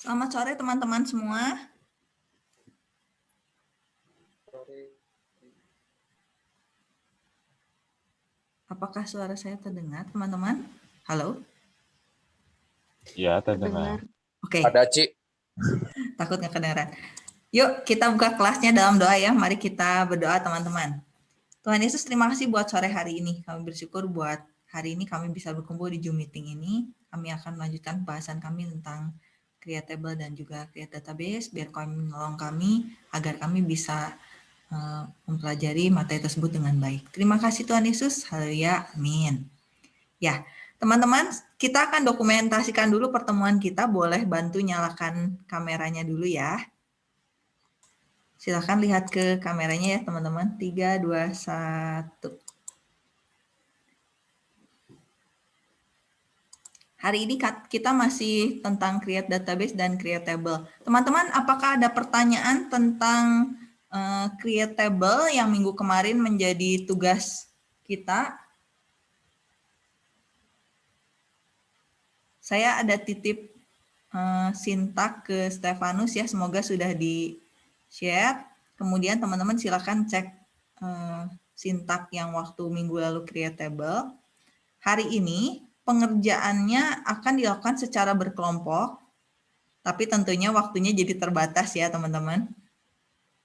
Selamat sore teman-teman semua. Apakah suara saya terdengar, teman-teman? Halo? Ya, terdengar. Oke. Ada, Ci. Takut nggak kedengaran. Yuk, kita buka kelasnya dalam doa ya. Mari kita berdoa, teman-teman. Tuhan Yesus, terima kasih buat sore hari ini. Kami bersyukur buat hari ini kami bisa berkumpul di Zoom meeting ini. Kami akan melanjutkan bahasan kami tentang Creatable dan juga Create Database, biar kami menolong kami agar kami bisa uh, mempelajari materi tersebut dengan baik. Terima kasih Tuhan Yesus. Haleluya. Amin. Ya, teman-teman, kita akan dokumentasikan dulu pertemuan kita. Boleh bantu nyalakan kameranya dulu ya. Silahkan lihat ke kameranya ya teman-teman. 3, 2, 1. Hari ini kita masih tentang create database dan create table. Teman-teman, apakah ada pertanyaan tentang uh, create table yang minggu kemarin menjadi tugas kita? Saya ada titip uh, sintak ke Stefanus ya, semoga sudah di-share. Kemudian teman-teman silakan cek uh, sintak yang waktu minggu lalu create table. Hari ini pengerjaannya akan dilakukan secara berkelompok, tapi tentunya waktunya jadi terbatas ya teman-teman.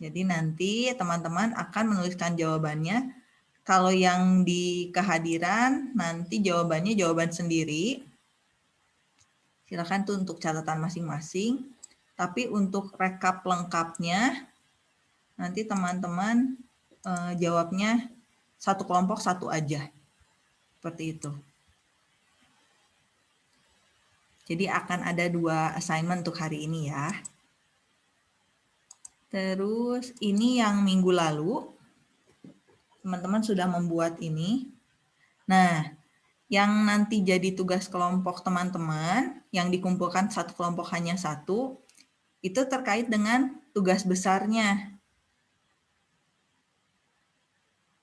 Jadi nanti teman-teman akan menuliskan jawabannya. Kalau yang di kehadiran, nanti jawabannya jawaban sendiri. Silakan tuh untuk catatan masing-masing. Tapi untuk rekap lengkapnya, nanti teman-teman eh, jawabnya satu kelompok satu aja. Seperti itu. Jadi akan ada dua assignment untuk hari ini ya. Terus ini yang minggu lalu, teman-teman sudah membuat ini. Nah, yang nanti jadi tugas kelompok teman-teman, yang dikumpulkan satu kelompok hanya satu, itu terkait dengan tugas besarnya.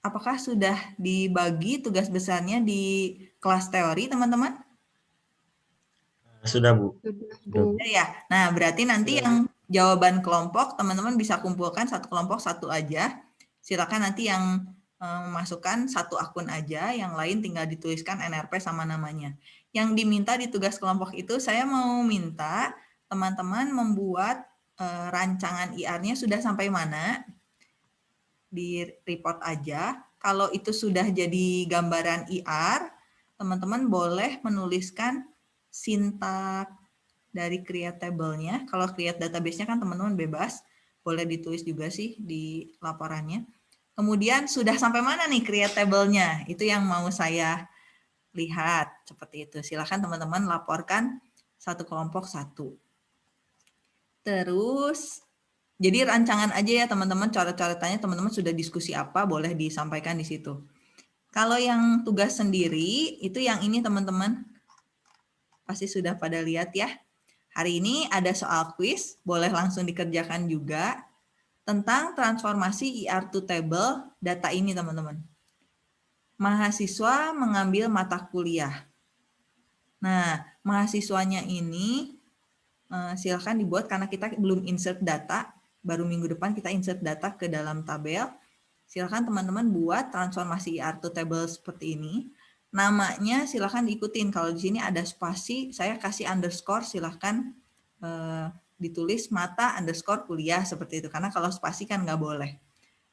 Apakah sudah dibagi tugas besarnya di kelas teori, teman-teman? Sudah, Bu. Sudah, ya. Nah, berarti nanti yang jawaban kelompok, teman-teman bisa kumpulkan satu kelompok satu aja. Silakan nanti yang memasukkan satu akun aja, yang lain tinggal dituliskan NRP sama namanya. Yang diminta di tugas kelompok itu, saya mau minta teman-teman membuat rancangan IR-nya sudah sampai mana, di report aja. Kalau itu sudah jadi gambaran IR, teman-teman boleh menuliskan sintak dari create table-nya. Kalau create database-nya kan teman-teman bebas, boleh ditulis juga sih di laporannya. Kemudian sudah sampai mana nih create table-nya? Itu yang mau saya lihat seperti itu. Silahkan teman-teman laporkan satu kelompok satu. Terus, jadi rancangan aja ya teman-teman, coret-coretannya teman-teman sudah diskusi apa, boleh disampaikan di situ. Kalau yang tugas sendiri, itu yang ini teman-teman, Pasti sudah pada lihat ya. Hari ini ada soal quiz, boleh langsung dikerjakan juga tentang transformasi ER to table data ini teman-teman. Mahasiswa mengambil mata kuliah. Nah, mahasiswanya ini eh, silakan dibuat karena kita belum insert data, baru minggu depan kita insert data ke dalam tabel. Silakan teman-teman buat transformasi ER to table seperti ini namanya silahkan diikutin. Kalau di sini ada spasi, saya kasih underscore, silahkan uh, ditulis mata underscore kuliah seperti itu. Karena kalau spasi kan nggak boleh.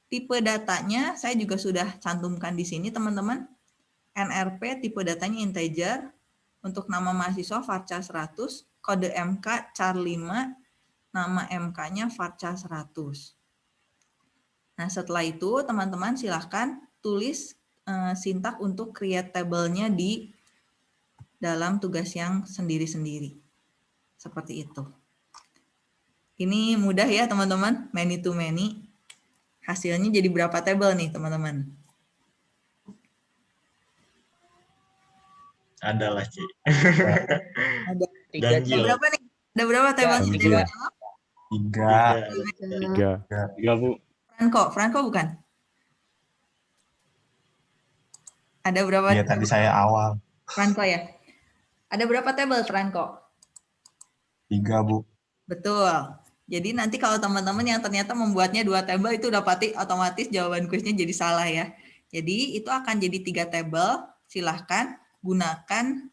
Tipe datanya saya juga sudah cantumkan di sini teman-teman. NRP tipe datanya integer. Untuk nama mahasiswa Farca 100, kode MK char 5, nama MK-nya Farca 100. Nah setelah itu teman-teman silahkan tulis uh, sintak untuk create table-nya di dalam tugas yang sendiri-sendiri. Seperti itu. Ini mudah ya teman-teman, many to many. Hasilnya jadi berapa table nih teman-teman? Ada lah, Ci. Ada tiga. Ada berapa nih? Ada berapa table? Tiga. Tiga. Tiga. Tiga, Bu. Franco, Franco bukan? Ada berapa? Iya, tadi saya awal. Franco ya. Ada berapa table Franco? Tiga, Bu. Betul. Jadi nanti kalau teman-teman yang ternyata membuatnya dua tabel itu udah pasti otomatis jawaban kuisnya jadi salah ya. Jadi itu akan jadi tiga tabel. Silahkan gunakan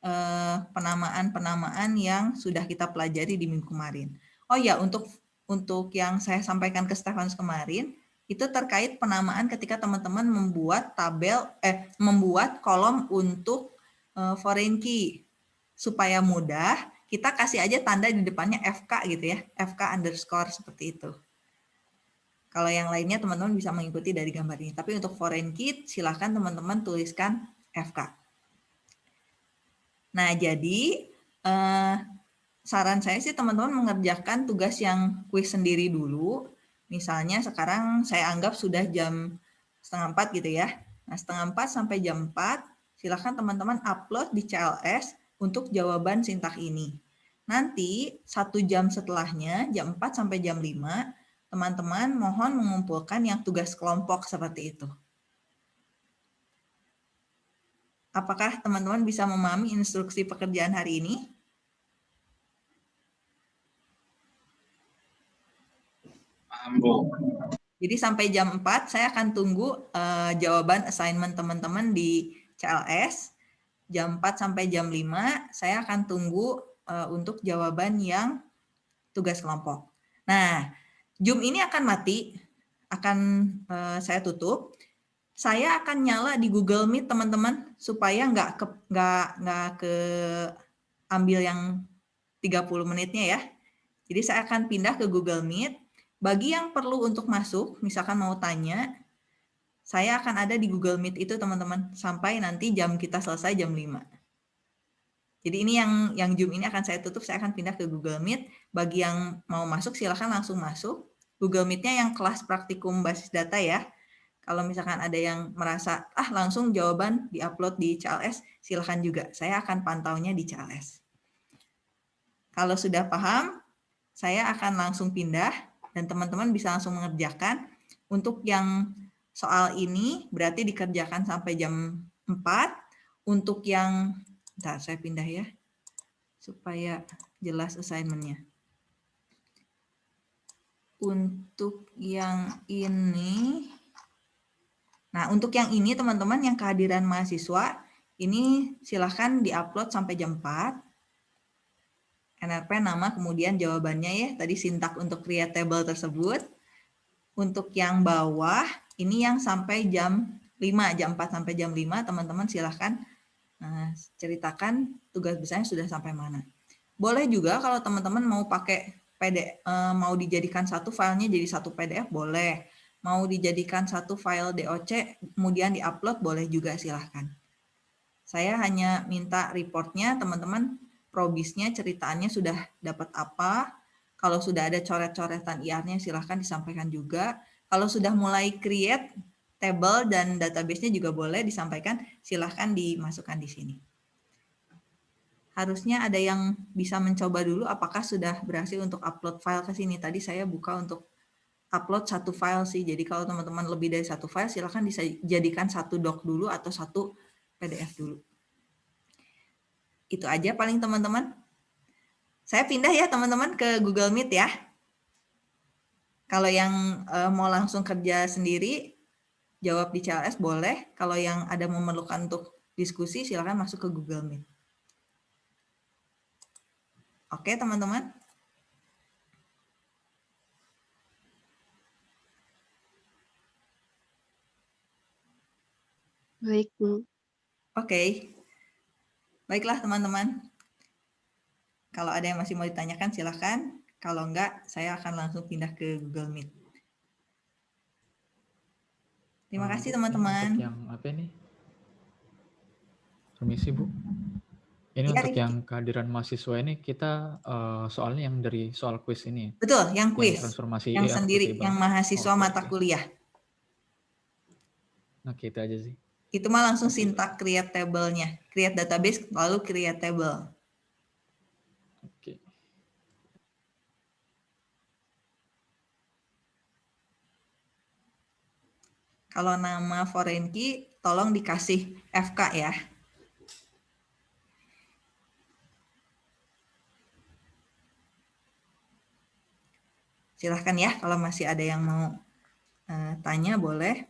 eh, penamaan-penamaan yang sudah kita pelajari di minggu kemarin. Oh ya, untuk untuk yang saya sampaikan ke Stefan kemarin, itu terkait penamaan ketika teman-teman membuat tabel, eh membuat kolom untuk eh, foreign key. Supaya mudah, kita kasih aja tanda di depannya FK gitu ya, FK underscore seperti itu. Kalau yang lainnya teman-teman bisa mengikuti dari gambar ini. Tapi untuk foreign key silahkan teman-teman tuliskan FK. Nah jadi eh, saran saya sih teman-teman mengerjakan tugas yang kuis sendiri dulu. Misalnya sekarang saya anggap sudah jam setengah empat gitu ya. Nah setengah empat sampai jam empat silahkan teman-teman upload di CLS untuk jawaban sintak ini. Nanti satu jam setelahnya, jam 4 sampai jam 5, teman-teman mohon mengumpulkan yang tugas kelompok seperti itu. Apakah teman-teman bisa memahami instruksi pekerjaan hari ini? Jadi sampai jam 4 saya akan tunggu uh, jawaban assignment teman-teman di CLS jam 4 sampai jam 5 saya akan tunggu uh, untuk jawaban yang tugas kelompok. Nah, Zoom ini akan mati, akan uh, saya tutup. Saya akan nyala di Google Meet teman-teman supaya nggak ke nggak nggak ke ambil yang 30 menitnya ya. Jadi saya akan pindah ke Google Meet. Bagi yang perlu untuk masuk, misalkan mau tanya, saya akan ada di Google Meet itu teman-teman sampai nanti jam kita selesai jam 5. Jadi ini yang yang Zoom ini akan saya tutup, saya akan pindah ke Google Meet. Bagi yang mau masuk silahkan langsung masuk. Google Meet-nya yang kelas praktikum basis data ya. Kalau misalkan ada yang merasa, ah langsung jawaban di-upload di CLS, silahkan juga. Saya akan pantaunya di CLS. Kalau sudah paham, saya akan langsung pindah dan teman-teman bisa langsung mengerjakan. Untuk yang soal ini berarti dikerjakan sampai jam 4. Untuk yang, bentar saya pindah ya, supaya jelas assignment-nya. Untuk yang ini, nah untuk yang ini teman-teman yang kehadiran mahasiswa, ini silahkan diupload sampai jam 4. NRP nama kemudian jawabannya ya, tadi sintak untuk create table tersebut. Untuk yang bawah, ini yang sampai jam 5, jam 4 sampai jam 5, teman-teman silahkan nah, ceritakan tugas besarnya sudah sampai mana. Boleh juga kalau teman-teman mau pakai PDF, eh, mau dijadikan satu filenya jadi satu PDF, boleh. Mau dijadikan satu file DOC, kemudian diupload, boleh juga silahkan. Saya hanya minta reportnya, teman-teman probisnya, ceritaannya sudah dapat apa, kalau sudah ada coret-coretan IR-nya silahkan disampaikan juga. Kalau sudah mulai create table dan database-nya juga boleh disampaikan, silahkan dimasukkan di sini. Harusnya ada yang bisa mencoba dulu apakah sudah berhasil untuk upload file ke sini. Tadi saya buka untuk upload satu file sih. Jadi kalau teman-teman lebih dari satu file, silahkan dijadikan satu doc dulu atau satu PDF dulu. Itu aja paling teman-teman. Saya pindah ya teman-teman ke Google Meet ya. Kalau yang uh, mau langsung kerja sendiri, jawab di CLS boleh. Kalau yang ada memerlukan untuk diskusi, silakan masuk ke Google Meet. Oke, teman-teman. Baik, Bu. Oke. Baiklah, teman-teman. Kalau ada yang masih mau ditanyakan, silakan. Kalau enggak, saya akan langsung pindah ke Google Meet. Terima nah, kasih teman-teman. Yang apa ini? Permisi Bu. Ini ya, untuk yang kehadiran mahasiswa ini kita uh, soalnya yang dari soal kuis ini. Betul, yang kuis. Yang transformasi yang sendiri, yang mahasiswa oh, mata kuliah. Nah, kita aja sih. Itu mah langsung sintak create table-nya. Create database lalu create table. Kalau nama foreign key, tolong dikasih FK ya. silahkan ya kalau masih ada yang mau uh, tanya boleh.